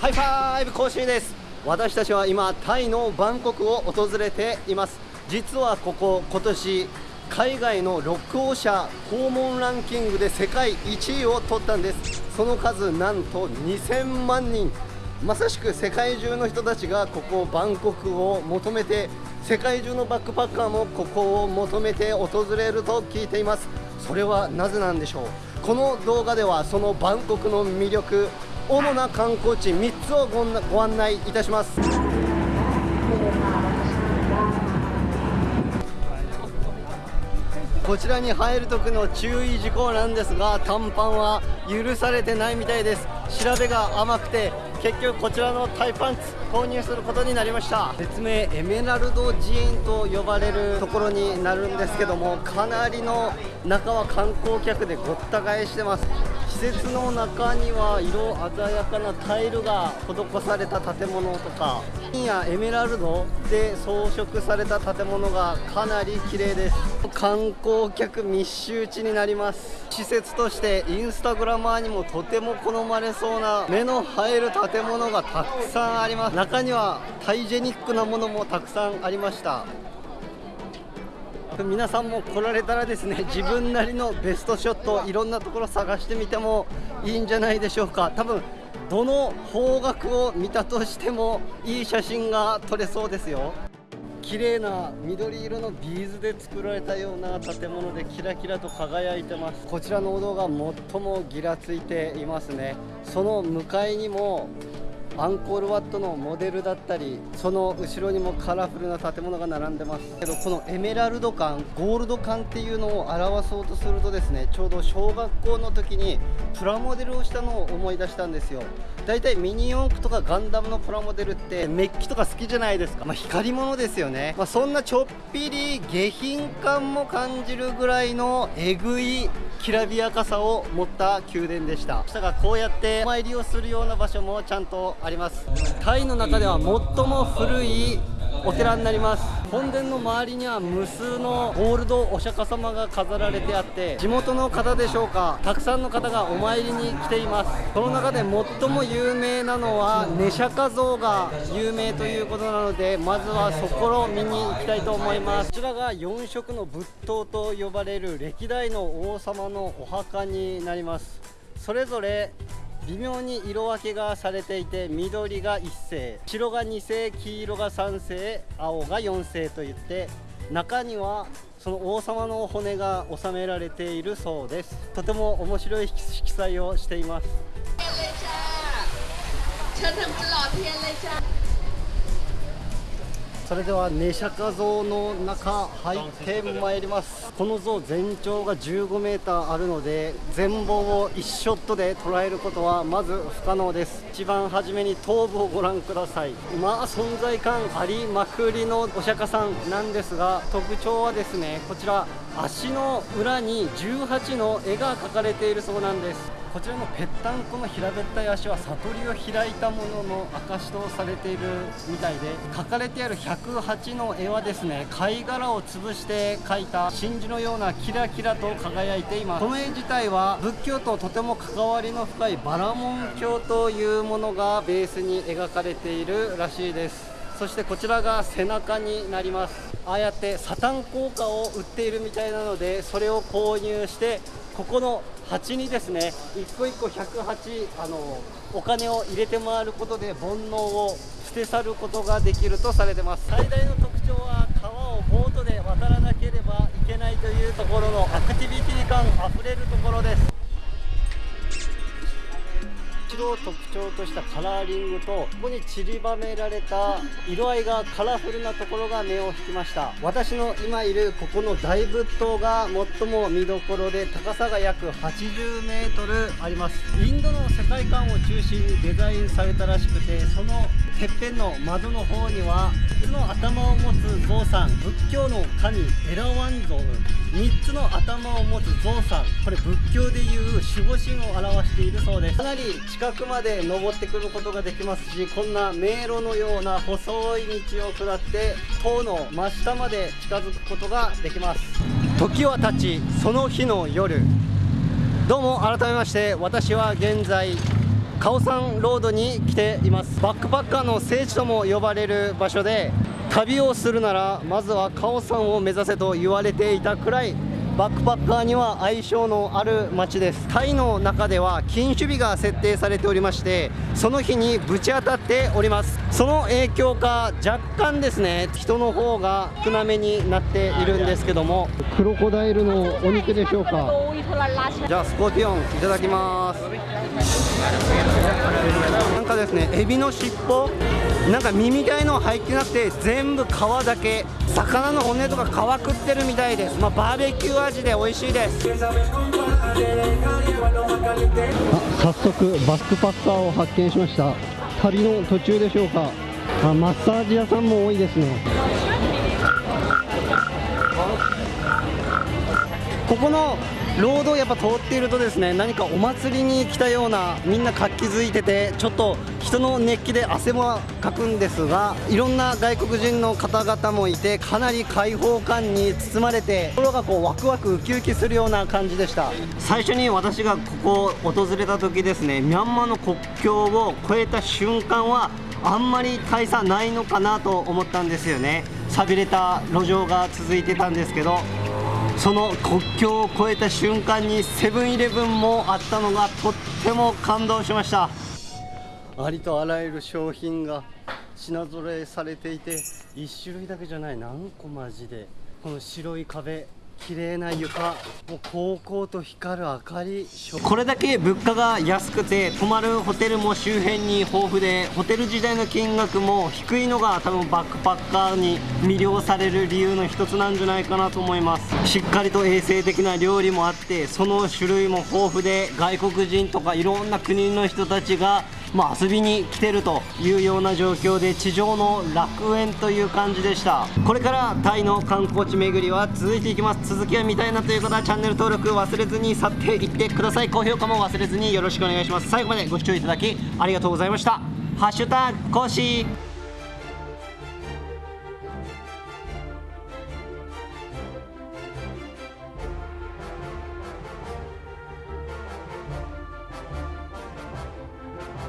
ハイファイブ講習です。私たちは今タイのバンコクを訪れています。実はここ今年海外の渡航者訪問ランキングで世界1位を取ったんです。その数なんと2000万人。まさしく世界中の人たちがここバンコクを求めて世界中のバックパッカーもここを求めて訪れると聞いています。それはなぜなんでしょう？この動画ではそのバンコクの魅力主な観光地3つをご案内いたします。こちらに入る時の注意事項なんですが短パンは許されてないみたいです。調べが甘くて結局こちらのタイパンツ購入することになりました。別名エメラルド寺院と呼ばれるところになるんですけどもかなりの中は観光客でごった返してます。施設の中には色鮮やかなタイルが施された建物とか金やエメラルドで装飾された建物がかなり綺麗です。観光客密集地になります。施設としてインスタグラマーにもとても好まれそうな目の入る建物がたくさんあります。中にはタイジェニックなものもたくさんありました。皆さんも来られたらですね 自分なりのベストショットいろんなところ探してみてもいいんじゃないでしょうか。多分どの方角を見たとしてもいい写真が撮れそうですよ。綺麗な緑色のビーズで作られたような建物でキラキラと輝いてます。こちらのお堂が最もギラついていますね。その向かいにもアンコールワットのモデルだったりその後ろにもカラフルな建物が並んでます。けどこのエメラルド感ゴールド感っていうのを表そうとするとですねちょうど小学校の時にプラモデルをしたのを思い出したんですよ。だいたいミニ四駆とかガンダムのプラモデルってメッキとか好きじゃないですか、まあ、光り物ですよね、まあ、そんなちょっぴり下品感も感じるぐらいのえぐいきらびやかさを持った宮殿でした。したがこうやってお参りをするような場所もちゃんとあります。タイの中では最も古いお寺になります。本殿の周りには無数のゴールドお釈迦様が飾られてあって地元の方でしょうかたくさんの方がお参りに来ています。その中で最も有名なのはネシャカ像が有名ということなのでまずはそこを見に行きたいと思います。こちらが4色の仏塔と呼ばれる歴代の王様のお墓になります。それぞれ微妙に色分けがされていて緑が1星白が2星黄色が3星青が4星といって中にはその王様の骨が収められているそうです。とても面白い色彩をしています。それではネシャカ像の中入ってまいります。この像全長が15メーターあるので全貌を1ショットで捉えることはまず不可能です。一番初めに頭部をご覧ください。まあ存在感ありまくりのお釈迦さんなんですが特徴はですねこちら。足の裏に18の絵が描かれているそうなんです。こちらのぺったんこの平べったい足は悟りを開いたものの証とされているみたいで描かれてある108の絵はですね貝殻を潰して描いた真珠のようなキラキラと輝いています。この絵自体は仏教ととても関わりの深いバラモン教というものがベースに描かれているらしいです。そしてこちらが背中になります。ああやってサタン効果を売っているみたいなのでそれを購入してここの鉢にですね一個一個108あのお金を入れて回ることで煩悩を捨て去ることができるとされてます。最大の特徴は川をボートで渡らなければいけないというところのアクティビティ感あふれるところです。色を特徴としたカラーリングとここに散りばめられた色合いがカラフルなところが目を引きました。私の今いるここの大仏塔が最も見どころで高さが約 80m あります。インドの世界観を中心にデザインされたらしくてそのてっぺんの窓の方には3つの頭を持つゾウさん仏教の神エラワンゾウ。3つの頭を持つゾウさん。これ仏教でいう守護神を表しているそうです。かなり近くまで登ってくることができますしこんな迷路のような細い道を下って塔の真下まで近づくことができます。時は経ちその日の夜。どうも改めまして私は現在カオサンロードに来ています。バックパッカーの聖地とも呼ばれる場所で旅をするならまずはカオサンを目指せと言われていたくらいバックパッカーには相性のある街です。タイの中では禁酒日が設定されておりましてその日にぶち当たっております。その影響か若干ですね人の方が少なめになっているんですけども。クロコダイルのお肉でしょうか。じゃあスコーティオンいただきます。なんかですねエビの尻尾なんか耳みたいの入ってなくて全部皮だけ魚の骨とか皮食ってるみたいです。まあ、バーベキュー味で美味しいです。あ早速バックパッカーを発見しました。旅の途中でしょうか。あマッサージ屋さんも多いですね。ここのロードをやっぱ通っているとですね何かお祭りに来たようなみんな活気づいててちょっと人の熱気で汗もかくんですがいろんな外国人の方々もいてかなり開放感に包まれて心がこうワクワクウキウキするような感じでした。最初に私がここを訪れた時ですねミャンマーの国境を越えた瞬間はあんまり大差ないのかなと思ったんですよね。寂れた路上が続いてたんですけどその国境を越えた瞬間にセブンイレブンもあったのがとっても感動しました。ありとあらゆる商品が品揃えされていて1種類だけじゃない何個マジでこの白い壁綺麗な床。もう高校と光る明かり。これだけ物価が安くて泊まるホテルも周辺に豊富でホテル時代の金額も低いのが多分バックパッカーに魅了される理由の一つなんじゃないかなと思います。しっかりと衛生的な料理もあってその種類も豊富で外国人とかいろんな国の人たちがまあ、遊びに来てるというような状況で地上の楽園という感じでした。これからタイの観光地巡りは続いていきます。続きが見たいなという方はチャンネル登録忘れずに去っていってください。高評価も忘れずによろしくお願いします。最後までご視聴いただきありがとうございました。ハッシュタグコー。